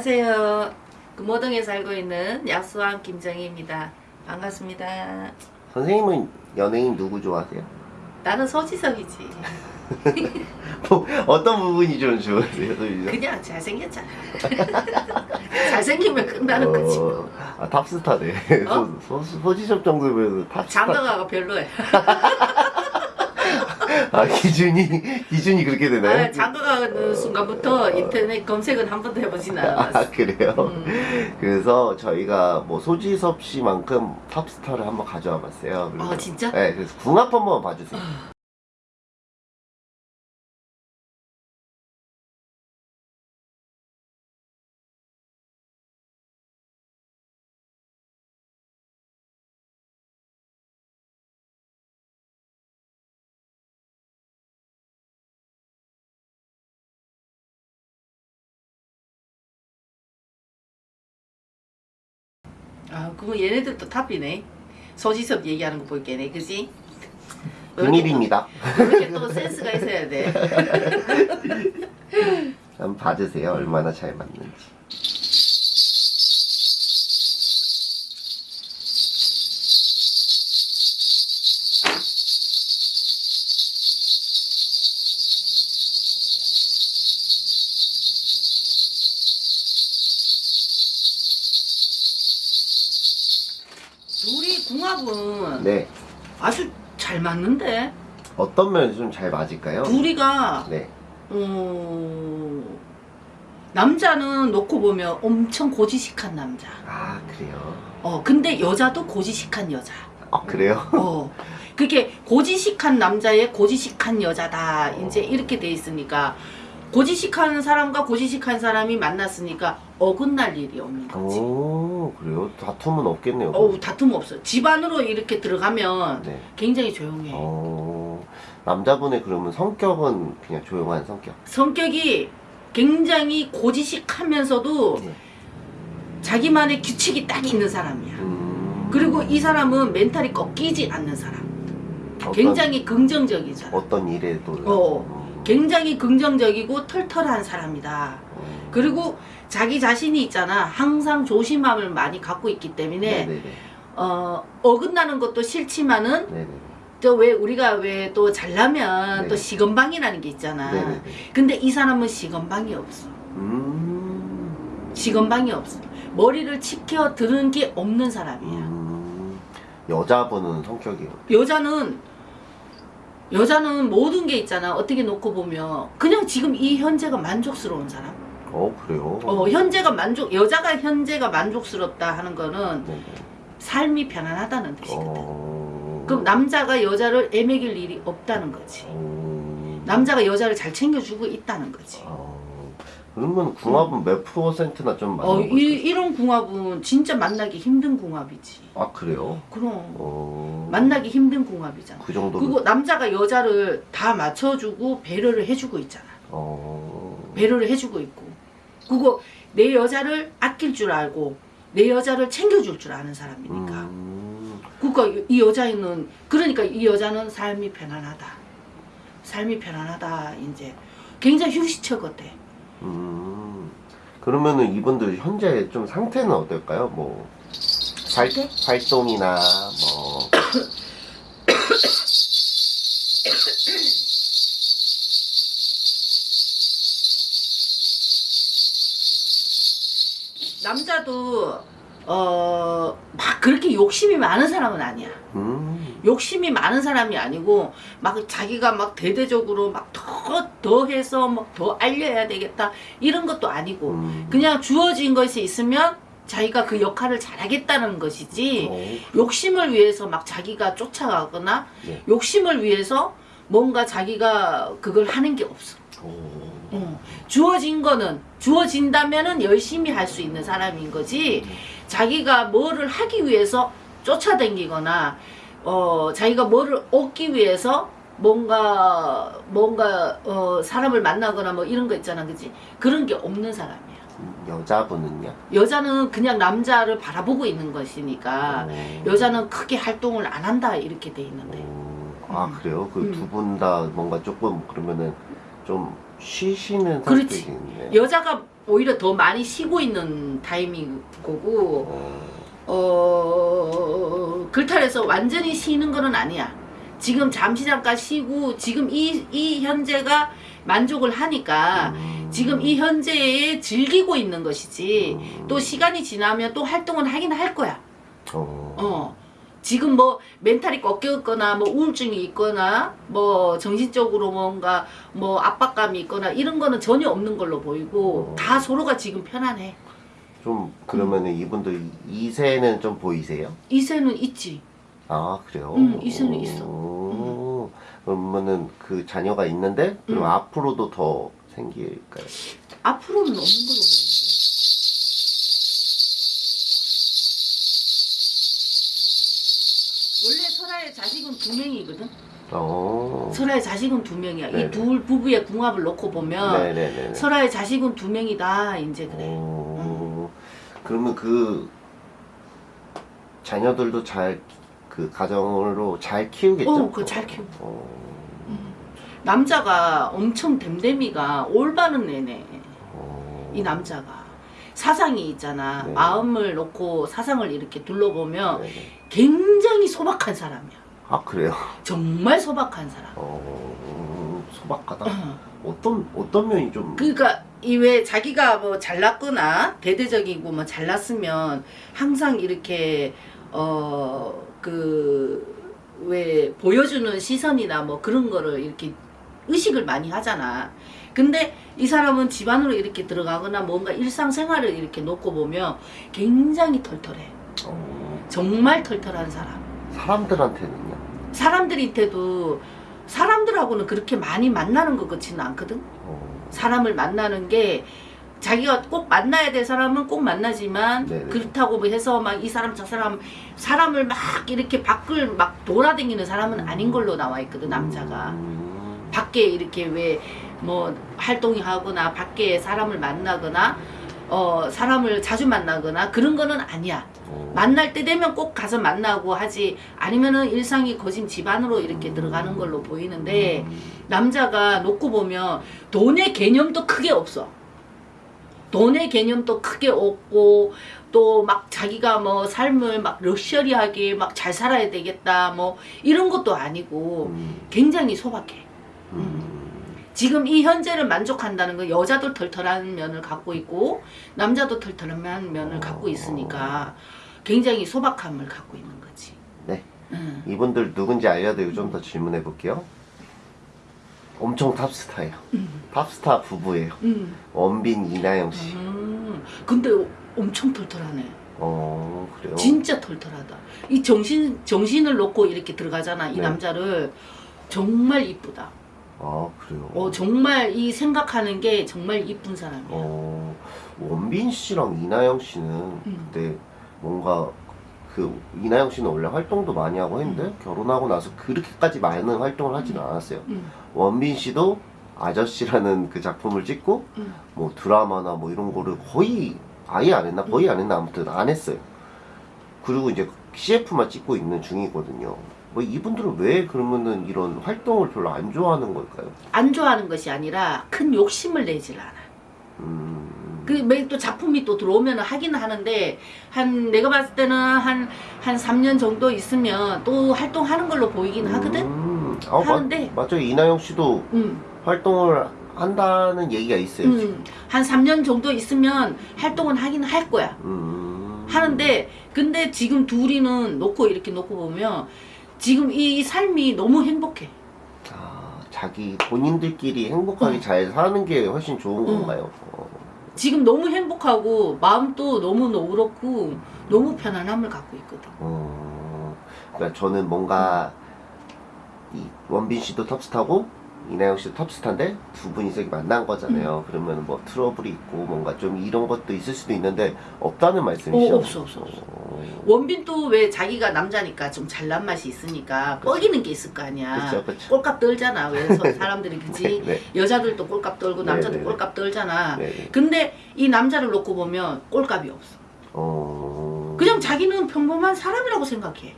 안녕하세요. 금호동에 살고 있는 약수왕 김정희입니다. 반갑습니다. 선생님은 연예인 누구 좋아하세요? 나는 서지석이지. 뭐, 어떤 부분이 좀 좋으세요? 소지섭? 그냥 잘생겼잖아. 잘생기면 끝나는 거지. 어, 아 탑스타네. 어? 소, 소, 소지섭 정도면 탑스타. 장가가 별로야. 아 기준이 기준이 그렇게 되나요? 아, 장가가는 순간부터 인터넷 검색은 한 번도 해보진 않았어. 아 그래요? 음. 그래서 저희가 뭐 소지섭 씨만큼 탑스타를 한번 가져와 봤어요. 그래서- 아, 진짜? 네, 그래서 궁합 한번 봐주세요. 아, 그거 얘네들도 탑이네. 서지섭 얘기하는 거 볼게네, 그지? 비밀입니다. 이렇게 또 센스가 있어야 돼. 한번 봐주세요. 얼마나 잘 맞는지. 궁합은 네. 아주 잘 맞는데? 어떤 면이 좀잘 맞을까요? 둘이가 네. 어, 남자는 놓고 보면 엄청 고지식한 남자. 아 그래요. 어, 근데 여자도 고지식한 여자. 아 그래요? 어. 그게 고지식한 남자의 고지식한 여자다. 이제 이렇게 돼 있으니까 고지식한 사람과 고지식한 사람이 만났으니까 어긋날 일이 없는 거지. 오 그래요? 다툼은 없겠네요. 어우, 다툼 없어. 집안으로 이렇게 들어가면 네. 굉장히 조용해. 어 남자분의 그러면 성격은 그냥 조용한 성격. 성격이 굉장히 고지식하면서도 네. 자기만의 규칙이 딱 있는 사람이야. 음, 그리고 이 사람은 멘탈이 꺾이지 않는 사람. 어떤, 굉장히 긍정적인 사람. 어떤 일에도 어, 음, 굉장히 긍정적이고 털털한 사람이다. 음, 그리고 자기 자신이 있잖아. 항상 조심함을 많이 갖고 있기 때문에 네네네. 어, 어긋나는 것도 싫지만은 네네. 또왜 우리가 왜 또 잘나면 네. 또 시건방이라는 게 있잖아. 네네네. 근데 이 사람은 시건방이 없어. 음, 시건방이 없어. 머리를 치켜 들은 게 없는 사람이야. 음, 여자분은 성격이 여자는 여자는 모든 게 있잖아. 어떻게 놓고 보면 그냥 지금 이 현재가 만족스러운 사람. 어 그래요? 어, 현재가 만족 여자가 현재가 만족스럽다 하는 거는 네네. 삶이 편안하다는 뜻이거든. 어, 그럼 남자가 여자를 애매길 일이 없다는 거지. 음, 남자가 여자를 잘 챙겨주고 있다는 거지. 어, 그러면 궁합은 몇 프로센트나 좀 맞는 어, 거죠? 이, 이런 궁합은 진짜 만나기 힘든 궁합이지. 아 그래요? 그럼 어, 만나기 힘든 궁합이잖아. 그 정도. 그리고 남자가 여자를 다 맞춰주고 배려를 해주고 있잖아. 어, 배려를 해주고 있고. 그거 내 여자를 아낄 줄 알고 내 여자를 챙겨줄 줄 아는 사람이니까. 음, 그러니까 이 여자는 그러니까 이 여자는 삶이 편안하다. 삶이 편안하다. 이제 굉장히 휴식처 같아. 음, 그러면은 이분들 현재 좀 상태는 어떨까요? 뭐 발? 활동이나 뭐 남자도 어 막 그렇게 욕심이 많은 사람은 아니야. 음, 욕심이 많은 사람이 아니고 막 자기가 막 대대적으로 막 더 더 해서 막 더 알려야 되겠다 이런 것도 아니고 음, 그냥 주어진 것이 있으면 자기가 그 역할을 잘하겠다는 것이지 어, 욕심을 위해서 막 자기가 쫓아가거나 네. 욕심을 위해서 뭔가 자기가 그걸 하는 게 없어. 오, 어. 주어진 거는 주어진다면은 열심히 할 수 있는 사람인 거지 자기가 뭐를 하기 위해서 쫓아다니거나 어 자기가 뭐를 얻기 위해서 뭔가 뭔가 어 사람을 만나거나 뭐 이런 거 있잖아 그지 그런 게 없는 사람이야 음, 여자분은요? 여자는 그냥 남자를 바라보고 있는 것이니까 어, 여자는 크게 활동을 안 한다 이렇게 돼 있는데 어, 아 음. 그래요? 그 음. 두분 다 뭔가 조금 그러면은 좀 쉬시는 그렇지. 여자가 오히려 더 많이 쉬고 있는 타이밍 거고 어, 어 글탈에서 완전히 쉬는 거는 아니야. 지금 잠시 잠깐 쉬고 지금 이 이 현재가 만족을 하니까 음. 지금 이 현재에 즐기고 있는 것이지 음. 또 시간이 지나면 또 활동은 하긴 할 거야. 어. 어. 지금 뭐 멘탈이 꺾였거나 뭐 우울증이 있거나 뭐 정신적으로 뭔가 뭐 압박감이 있거나 이런 거는 전혀 없는 걸로 보이고 어. 다 서로가 지금 편안해. 좀 그러면은 이분들 이세는 좀 보이세요? 이세는 있지. 아 그래요? 응, 이세는 있어. 오, 그러면은 그 자녀가 있는데 그럼 응. 앞으로도 더 생길까요? 앞으로는 없는 걸로 보이는데. 원래 설아의 자식은 두 명이거든. 어. 설아의 자식은 두 명이야. 이 둘 부부의 궁합을 놓고 보면 네네네. 설아의 자식은 두 명이다. 이제 그래. 오. 그러면 그 자녀들도 잘 그 가정으로 잘 키우겠죠? 어, 그거 잘 키우고. 어. 남자가 엄청 댐댐이가 올바른 애네. 어. 이 남자가. 사상이 있잖아. 네. 마음을 놓고 사상을 이렇게 둘러보면 네네. 굉장히 소박한 사람이야. 아 그래요? 정말 소박한 사람. 어. 소박하다. 어떤 어떤 면이 좀 그러니까 이왜 자기가 뭐 잘났거나 대대적이고 뭐 잘났으면 항상 이렇게 어 그 왜 보여주는 시선이나 뭐 그런 거를 이렇게 의식을 많이 하잖아. 근데 이 사람은 집안으로 이렇게 들어가거나 뭔가 일상생활을 이렇게 놓고 보면 굉장히 털털해. 어, 정말 털털한 사람. 사람들한테는요? 사람들한테도 사람들하고는 그렇게 많이 만나는 것 같지는 않거든. 어. 사람을 만나는 게 자기가 꼭 만나야 될 사람은 꼭 만나지만 네네. 그렇다고 뭐 해서 막 이 사람 저 사람 사람을 막 이렇게 밖을 막 돌아다니는 사람은 아닌 걸로 나와 있거든 남자가 음. 밖에 이렇게 왜 뭐 활동이 하거나 밖에 사람을 만나거나 어 사람을 자주 만나거나 그런 거는 아니야 어. 만날 때 되면 꼭 가서 만나고 하지 아니면은 일상이 거진 집안으로 이렇게 들어가는 걸로 보이는데 음. 남자가 놓고 보면 돈의 개념도 크게 없어. 돈의 개념도 크게 없고 또 막 자기가 뭐 삶을 막 럭셔리하게 막 잘 살아야 되겠다 뭐 이런 것도 아니고 음. 굉장히 소박해. 음. 지금 이 현재를 만족한다는 건 여자도 털털한 면을 갖고 있고 남자도 털털한 면을 갖고 있으니까 굉장히 소박함을 갖고 있는 거지. 네. 응. 이분들 누군지 알려드리고 좀 더 질문해 볼게요. 엄청 탑스타예요. 음. 탑스타 부부예요. 응. 원빈 이나영 씨. 음. 근데 엄청 털털하네. 어 그래요? 진짜 털털하다. 이 정신 정신을 놓고 이렇게 들어가잖아. 이 네. 남자를 정말 이쁘다. 아 그래요. 어 정말 이 생각하는 게 정말 이쁜 사람이야. 어, 원빈 씨랑 이나영 씨는 음. 그때 뭔가 그 이나영 씨는 원래 활동도 많이 하고 했는데 음. 결혼하고 나서 그렇게까지 많은 활동을 하지는 않았어요. 음, 원빈 씨도 아저씨라는 그 작품을 찍고 음. 뭐 드라마나 뭐 이런 거를 거의 아예 안 했나 거의 안 했나 아무튼 안 했어요. 그리고 이제 CF만 찍고 있는 중이거든요. 뭐 이분들은 왜 그러면은 이런 활동을 별로 안 좋아하는 걸까요? 안 좋아하는 것이 아니라 큰 욕심을 내질 않아. 음, 그또 작품이 또 들어오면 하기는 하는데 한 내가 봤을 때는 한한 3년 정도 있으면 또 활동하는 걸로 보이긴 하거든. 음, 아, 하는데. 맞, 맞아요. 이나영 씨도 음. 활동을 한다는 얘기가 있어요. 음. 한 3년 정도 있으면 활동은 하긴 할 거야. 음. 하는데 근데 지금 둘이는 놓고 이렇게 놓고 보면 지금 이 삶이 너무 행복해. 아, 자기 본인들끼리 행복하게 어. 잘 사는 게 훨씬 좋은 어. 건가요? 어. 지금 너무 행복하고 마음도 너무 너그럽고 너무 편안함을 갖고 있거든. 어, 그러니까 저는 뭔가 이 원빈 씨도 톱스타고 이나영 씨도 톱스타인데 두 분이서 만난 거잖아요. 그러면 뭐 트러블이 있고 뭔가 좀 이런 것도 있을 수도 있는데 없다는 말씀이시죠? 어, 없어, 없어, 없어. 어, 원빈도 왜 자기가 남자니까 좀 잘난 맛이 있으니까 뻐기는 게 있을 거 아니야. 그쵸, 그쵸. 꼴값 떨잖아. 왜 서- 사람들이 그지? 네, 여자들도 꼴값 떨고 남자도 네, 네, 네. 꼴값 떨잖아. 네, 네. 근데 이 남자를 놓고 보면 꼴값이 없어. 어, 그냥 자기는 평범한 사람이라고 생각해.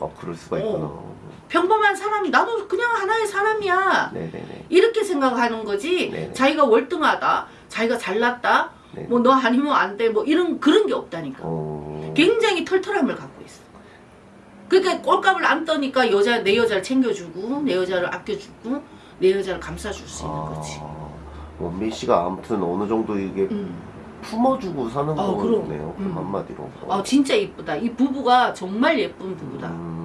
어, 그럴 수가 어. 있구나. 평범한 사람이 나도 그냥 하나의 사람이야. 네네네. 이렇게 생각하는 거지. 네네. 자기가 월등하다. 자기가 잘났다. 네. 뭐너 아니면 안 돼. 뭐 이런 그런 게 없다니까. 어. 굉장히 털털함을 갖고 있어. 그러니까 꼴값을 안 떠니까 여자 내 여자를 챙겨주고 내 여자를 아껴주고 내 여자를 감싸줄 수 있는 거지. 아, 원빈 씨가 아무튼 어느 정도 이게 음. 품어주고 사는. 거네요. 그럼 음. 한마디로. 아 진짜 이쁘다. 이 부부가 정말 예쁜 부부다. 음,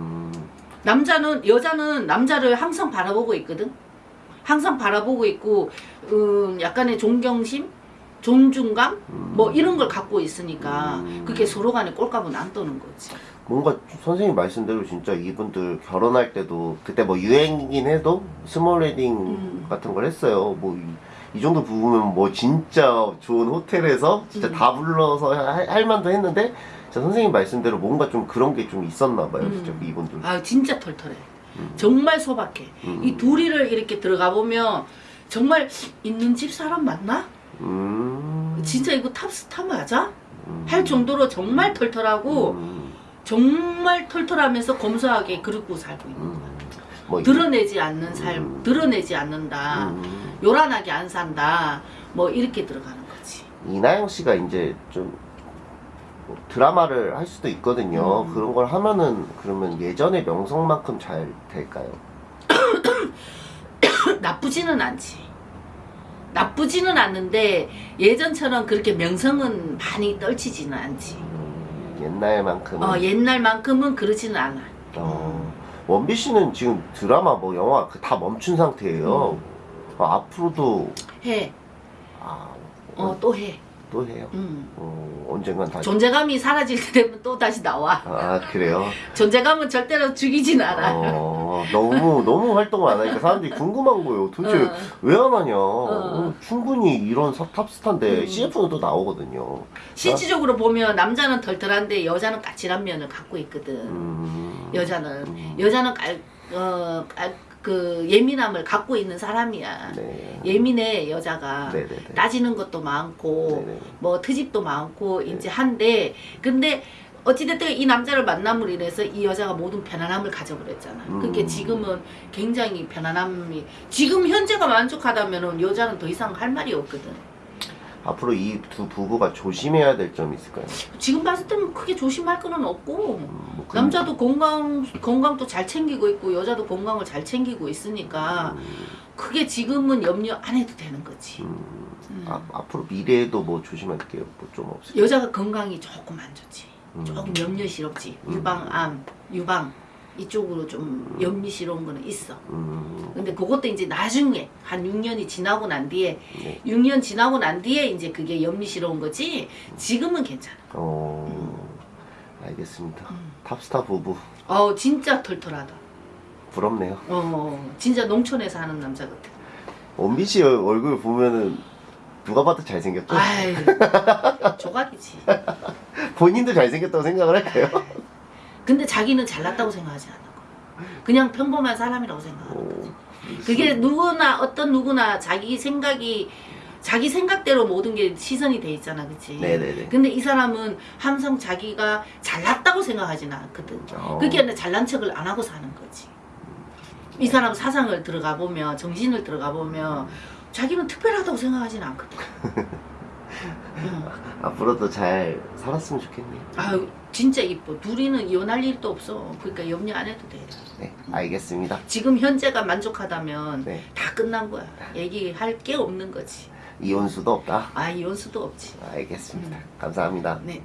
남자는 여자는 남자를 항상 바라보고 있거든. 항상 바라보고 있고 음, 약간의 존경심, 존중감 뭐 이런 걸 갖고 있으니까 음. 그게 서로 간에 꼴값은 안 떠는 거지. 뭔가 선생님 말씀대로 진짜 이분들 결혼할 때도 그때 뭐 유행이긴 해도 small wedding 음. 같은 걸 했어요. 뭐 이 정도 부부면 뭐 진짜 좋은 호텔에서 진짜 음. 다 불러서 할, 할 만도 했는데 선생님 말씀대로 뭔가 좀 그런 게 좀 있었나 봐요. 진짜 음. 이분들. 아 진짜 털털해. 음. 정말 소박해. 음. 이 둘이를 이렇게 들어가 보면 정말 있는 집 사람 맞나? 음. 진짜 이거 탑스타 맞아? 음. 할 정도로 정말 털털하고 음. 정말 털털하면서 검소하게 그러고 살고 있는 거야. 음. 뭐 드러내지 않는 삶, 음. 드러내지 않는다. 음. 요란하게 안 산다. 뭐 이렇게 들어가는 거지. 이나영 씨가 이제 좀 뭐 드라마를 할 수도 있거든요. 음. 그런 걸 하면은 그러면 예전의 명성만큼 잘 될까요? 나쁘지는 않지. 나쁘지는 않는데 예전처럼 그렇게 명성은 많이 떨치지는 않지. 음, 옛날만큼은. 어, 옛날만큼은 그러지는 않아. 어, 원빈 씨는 지금 드라마 뭐 영화 그다 멈춘 상태예요. 음. 아, 앞으로도 해. 아, 어, 또 해. 또 해요. 음. 어, 언젠간 다시. 존재감이 사라질 때 되면 또 다시 나와. 아 그래요? 존재감은 절대로 죽이진 않아. 어, 너무 너무 활동을 안 하니까 사람들이 궁금한 거예요. 도대체 어. 왜안 하냐? 어, 충분히 이런 사- 탑스타인데 음. CF는 또 나오거든요. 실질적으로 보면 남자는 덜덜한데 여자는 까칠한 면을 갖고 있거든. 음, 여자는 음. 여자는 깔, 어, 깔, 그 예민함을 갖고 있는 사람이야. 네. 예민해 여자가 네네네. 따지는 것도 많고 네네. 뭐 트집도 많고 이제 한데 근데 어찌됐든 이 남자를 만남으로 인해서 이 여자가 모든 편안함을 가져버렸잖아. 음. 그게 지금은 굉장히 편안함이 지금 현재가 만족하다면 은 여자는 더 이상 할 말이 없거든. 앞으로 이 두 부부가 조심해야 될 점이 있을까요? 지금 봤을 때는 크게 조심할 거는 없고 음, 뭐 그- 남자도 건강 건강도 잘 챙기고 있고 여자도 건강을 잘 챙기고 있으니까 음, 크게 지금은 염려 안 해도 되는 거지. 음, 음. 아, 앞으로 미래에도 뭐 조심할 게뭐좀 없을까요? 여자가 건강이 조금 안 좋지. 음. 조금 염려스럽지. 음. 유방암, 유방 이쪽으로 좀 염려스러운 거는 있어. 음, 근데 그것도 이제 나중에 한 6년이 지나고 난 뒤에 네. 6년 지나고 난 뒤에 이제 그게 염려스러운 거지. 지금은 괜찮아. 어, 알겠습니다. 음. 탑스타 부부 어 진짜 털털하다. 부럽네요. 어 진짜 농촌에 사는 남자 같아. 원빈 씨 얼- 얼굴 보면은 누가 봐도 잘생겼죠? 아이 조각이지. 본인도 잘생겼다고 생각을 할까요? 근데 자기는 잘났다고 생각하지 않는 거. 그냥 평범한 사람이라고 생각하는 오, 거지. 그게 누구나 어떤 누구나 자기 생각이 자기 생각대로 모든 게 시선이 돼 있잖아, 그치? 네네네. 근데 이 사람은 항상 자기가 잘났다고 생각하지는 않거든. 어. 그게 아니라 잘난 척을 안 하고 사는 거지. 이 사람 사상을 들어가 보면, 정신을 들어가 보면, 자기는 특별하다고 생각하지는 않거든. 응. 앞으로도 잘 살았으면 좋겠네요. 아유, 진짜 이뻐. 둘이는 이혼할 일도 없어. 그러니까 염려 안 해도 돼. 네, 알겠습니다. 지금 현재가 만족하다면 네, 다 끝난 거야. 얘기할 게 없는 거지. 이혼수도 없다. 아, 이혼 수도 없지. 알겠습니다. 감사합니다. 네.